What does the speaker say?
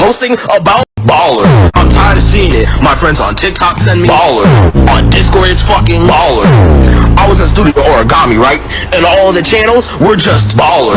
posting about baller. I'm tired of seeing it. My friends on TikTok send me baller. On Discord, it's fucking baller. I was in studio origami, right? And all the channels were just baller.